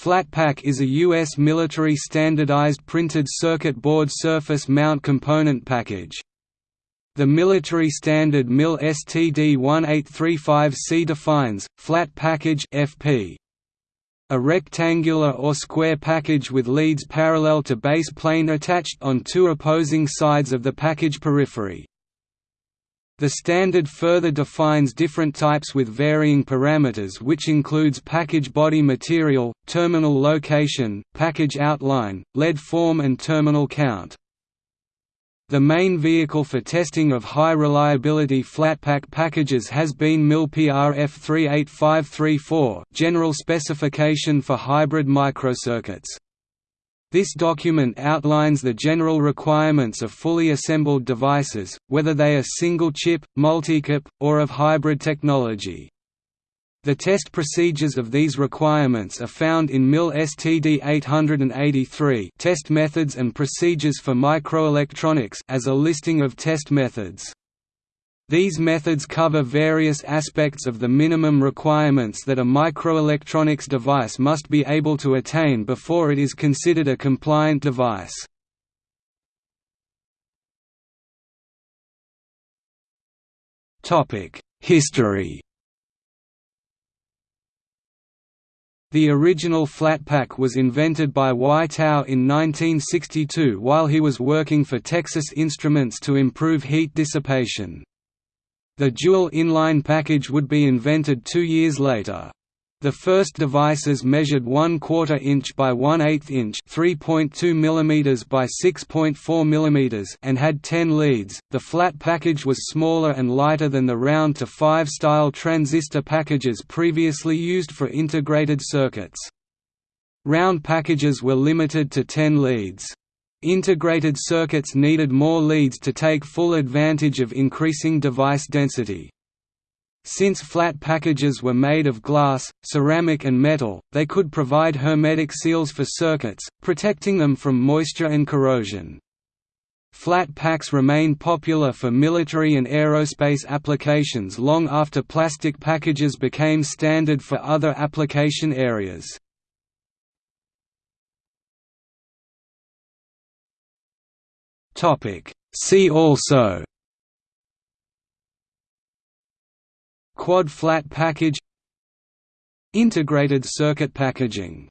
Flatpak is a U.S. military standardized printed circuit board surface mount component package. The military standard MIL STD 1835C defines, flat package FP. A rectangular or square package with leads parallel to base plane attached on two opposing sides of the package periphery. The standard further defines different types with varying parameters which includes package body material, terminal location, package outline, lead form and terminal count. The main vehicle for testing of high reliability flatpak packages has been MIL PRF 38534 General Specification for Hybrid Microcircuits. This document outlines the general requirements of fully assembled devices, whether they are single-chip, multi-chip, or of hybrid technology. The test procedures of these requirements are found in MIL STD 883 Test Methods and Procedures for Microelectronics as a listing of test methods. These methods cover various aspects of the minimum requirements that a microelectronics device must be able to attain before it is considered a compliant device. History The original flatpak was invented by Tao in 1962 while he was working for Texas Instruments to improve heat dissipation. The dual inline package would be invented two years later. The first devices measured 1 quarter inch by 1 8 inch, 3.2 mm by 6.4 mm, and had 10 leads. The flat package was smaller and lighter than the round TO-5 style transistor packages previously used for integrated circuits. Round packages were limited to 10 leads. Integrated circuits needed more leads to take full advantage of increasing device density. Since flat packages were made of glass, ceramic and metal, they could provide hermetic seals for circuits, protecting them from moisture and corrosion. Flat packs remained popular for military and aerospace applications long after plastic packages became standard for other application areas. See also Quad flat package Integrated circuit packaging